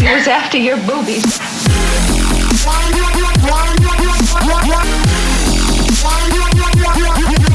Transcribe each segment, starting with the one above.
Here's after your boobies. One,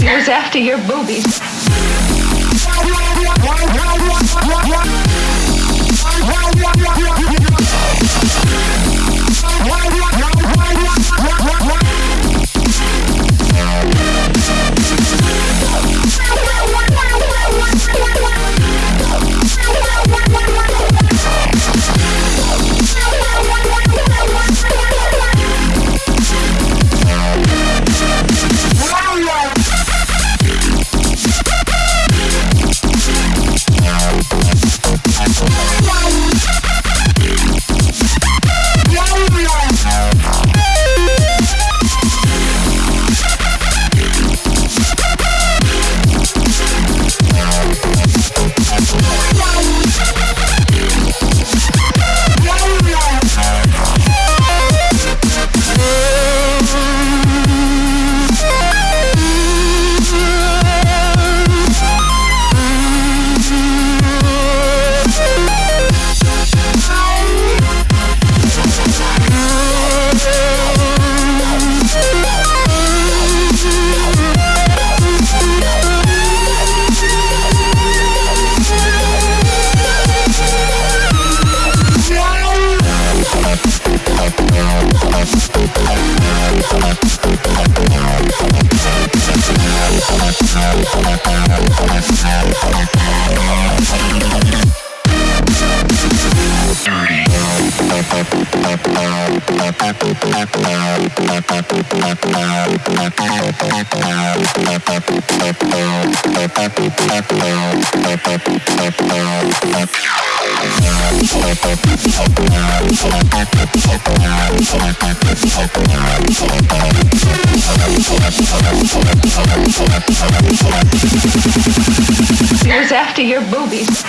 Here's after your boobies. Here's after your boobies.